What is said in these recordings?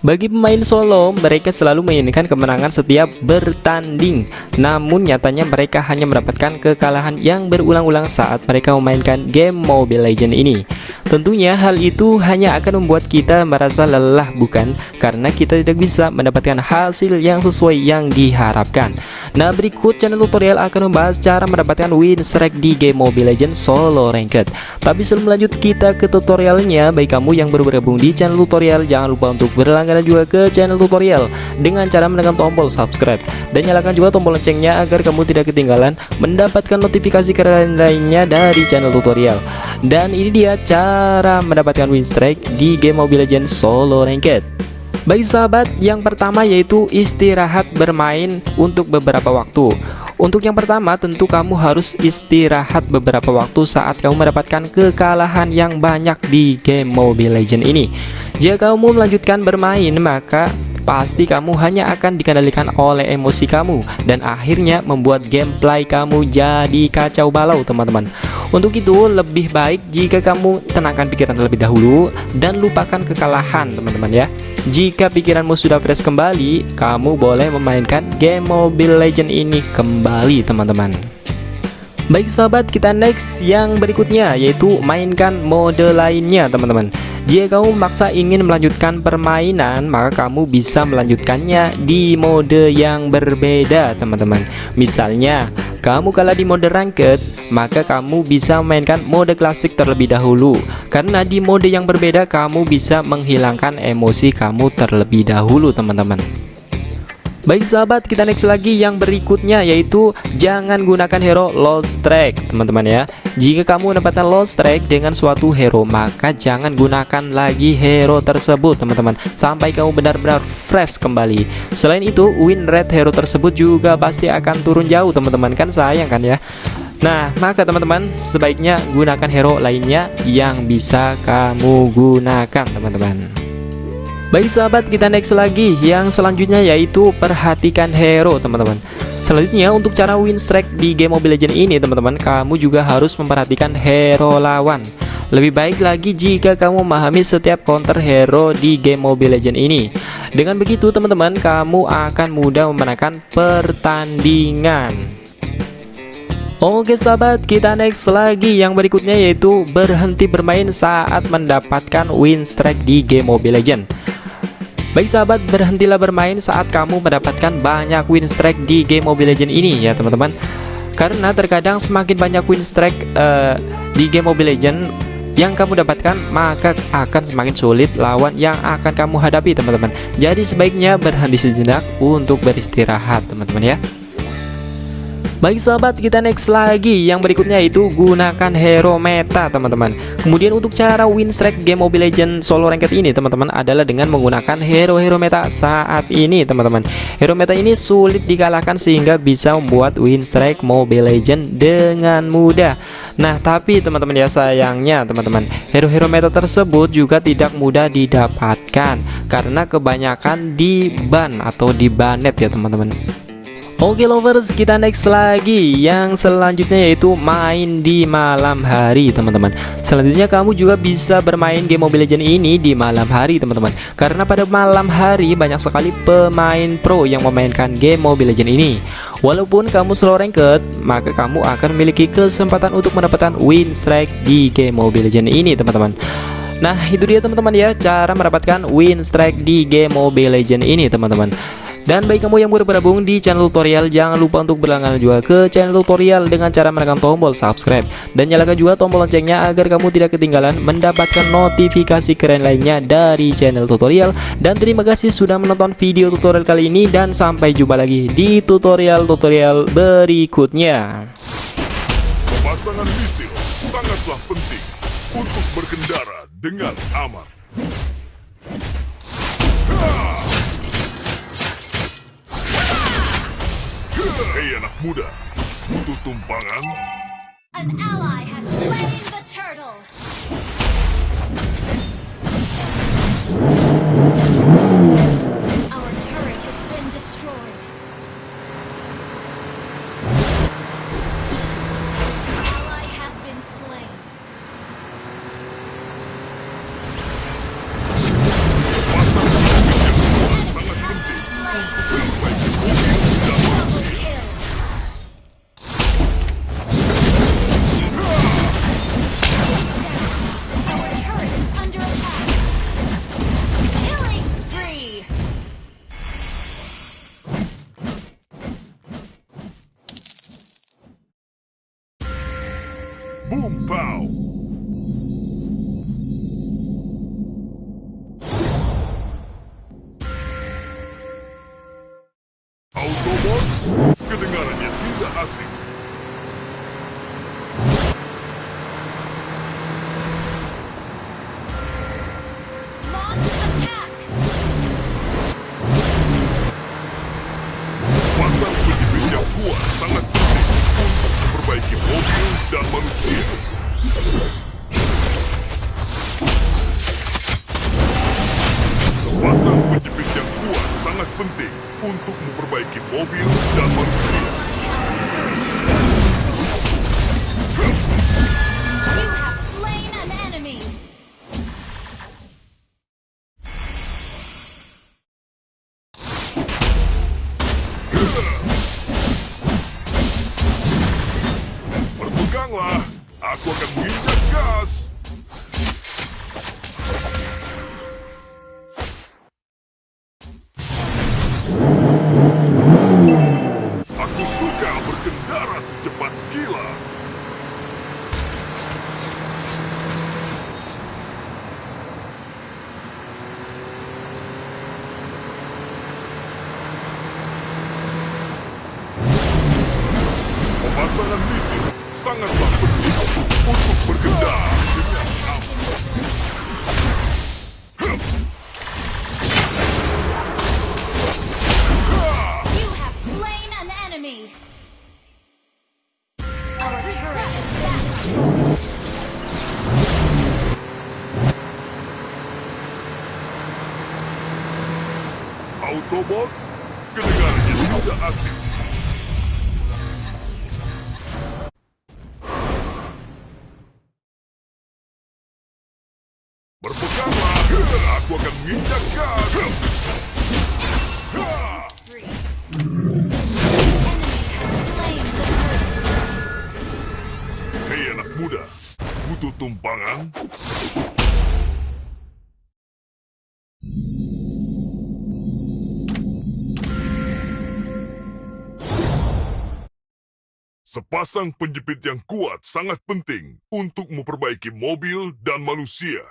Bagi pemain solo, mereka selalu menginginkan kemenangan setiap bertanding. Namun nyatanya mereka hanya mendapatkan kekalahan yang berulang-ulang saat mereka memainkan game Mobile Legends ini. Tentunya hal itu hanya akan membuat kita merasa lelah bukan? Karena kita tidak bisa mendapatkan hasil yang sesuai yang diharapkan. Nah berikut channel tutorial akan membahas cara mendapatkan win streak di game Mobile Legends Solo Ranked. Tapi sebelum lanjut kita ke tutorialnya, bagi kamu yang baru bergabung di channel tutorial, jangan lupa untuk berlangganan langganan juga ke channel tutorial dengan cara menekan tombol subscribe dan nyalakan juga tombol loncengnya agar kamu tidak ketinggalan mendapatkan notifikasi keren lainnya dari channel tutorial. Dan ini dia cara mendapatkan win streak di game Mobile Legends Solo Ranked. Bagi sahabat, yang pertama yaitu istirahat bermain untuk beberapa waktu. Untuk yang pertama, tentu kamu harus istirahat beberapa waktu saat kamu mendapatkan kekalahan yang banyak di game Mobile Legends ini. Jika kamu melanjutkan bermain, maka pasti kamu hanya akan dikendalikan oleh emosi kamu dan akhirnya membuat gameplay kamu jadi kacau balau teman-teman untuk itu lebih baik jika kamu tenangkan pikiran terlebih dahulu dan lupakan kekalahan teman-teman ya. Jika pikiranmu sudah fresh kembali kamu boleh memainkan game Mobile Legend ini kembali teman-teman. Baik sahabat kita next yang berikutnya yaitu mainkan mode lainnya teman-teman jika kamu memaksa ingin melanjutkan permainan, maka kamu bisa melanjutkannya di mode yang berbeda, teman-teman. Misalnya, kamu kalah di mode ranked, maka kamu bisa memainkan mode klasik terlebih dahulu. Karena di mode yang berbeda, kamu bisa menghilangkan emosi kamu terlebih dahulu, teman-teman. Baik sahabat kita next lagi yang berikutnya yaitu jangan gunakan hero lost track teman-teman ya. Jika kamu mendapatkan lost track dengan suatu hero maka jangan gunakan lagi hero tersebut teman-teman. Sampai kamu benar-benar fresh kembali. Selain itu win rate hero tersebut juga pasti akan turun jauh teman-teman. Kan sayang kan ya? Nah, maka teman-teman sebaiknya gunakan hero lainnya yang bisa kamu gunakan, teman-teman. Baik sahabat kita next lagi. Yang selanjutnya yaitu perhatikan hero teman-teman. Selanjutnya untuk cara win streak di game Mobile Legends ini teman-teman Kamu juga harus memperhatikan hero lawan. Lebih baik lagi jika kamu memahami setiap counter hero di game Mobile Legends ini. Dengan begitu teman-teman kamu akan mudah memenangkan pertandingan. Oke sahabat kita next lagi. Yang berikutnya yaitu berhenti bermain saat mendapatkan win streak di game Mobile Legends Baik sahabat, berhentilah bermain saat kamu mendapatkan banyak win streak di game Mobile Legends ini ya teman-teman. Karena terkadang semakin banyak win streak uh, di game Mobile Legends yang kamu dapatkan maka akan semakin sulit lawan yang akan kamu hadapi teman-teman. Jadi sebaiknya berhenti sejenak untuk beristirahat teman-teman ya Baik sahabat kita next lagi. Yang berikutnya itu gunakan hero meta teman-teman. Kemudian untuk cara win streak game Mobile Legends solo ranked ini teman-teman adalah dengan menggunakan hero-hero meta saat ini teman-teman. Hero meta ini sulit dikalahkan sehingga bisa membuat win streak Mobile Legends dengan mudah. Nah tapi teman-teman ya sayangnya teman-teman Hero-hero meta tersebut juga tidak mudah didapatkan Karena kebanyakan di ban atau di banet ya teman-teman Oke lovers kita next lagi. Yang selanjutnya yaitu main di malam hari teman-teman. Selanjutnya kamu juga bisa bermain game Mobile Legends ini di malam hari teman-teman. Karena pada malam hari banyak sekali pemain pro yang memainkan game Mobile Legends ini. Walaupun kamu slow ranked Maka kamu akan memiliki kesempatan untuk mendapatkan win strike di game Mobile Legends ini teman-teman. Nah itu dia teman-teman ya Cara mendapatkan win strike di game Mobile Legends ini teman-teman dan bagi kamu yang baru bergabung di channel tutorial Jangan lupa untuk berlangganan juga ke channel tutorial Dengan cara menekan tombol subscribe. Dan nyalakan juga tombol loncengnya Agar kamu tidak ketinggalan mendapatkan notifikasi keren lainnya dari channel tutorial. Dan terima kasih sudah menonton video tutorial kali ini Dan sampai jumpa lagi di tutorial-tutorial berikutnya. Pemasangan misil sangatlah penting untuk berkendara dengan aman. Hei anak muda, butuh tumpangan? An ally has Penjepit yang kuat sangat penting untuk memperbaiki mobil dan manusia. sangat berguna untuk bergendang. Autobot, kedengarannya tidak asing. Tumpangan? Sepasang penjepit yang kuat sangat penting untuk memperbaiki mobil dan manusia.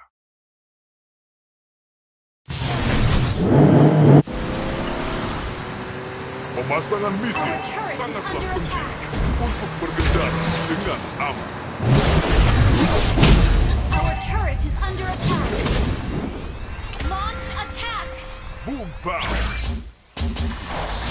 Pemasangan misil sangatlah penting untuk berkendara dengan aman. turret is under attack. Launch attack. Boom pow.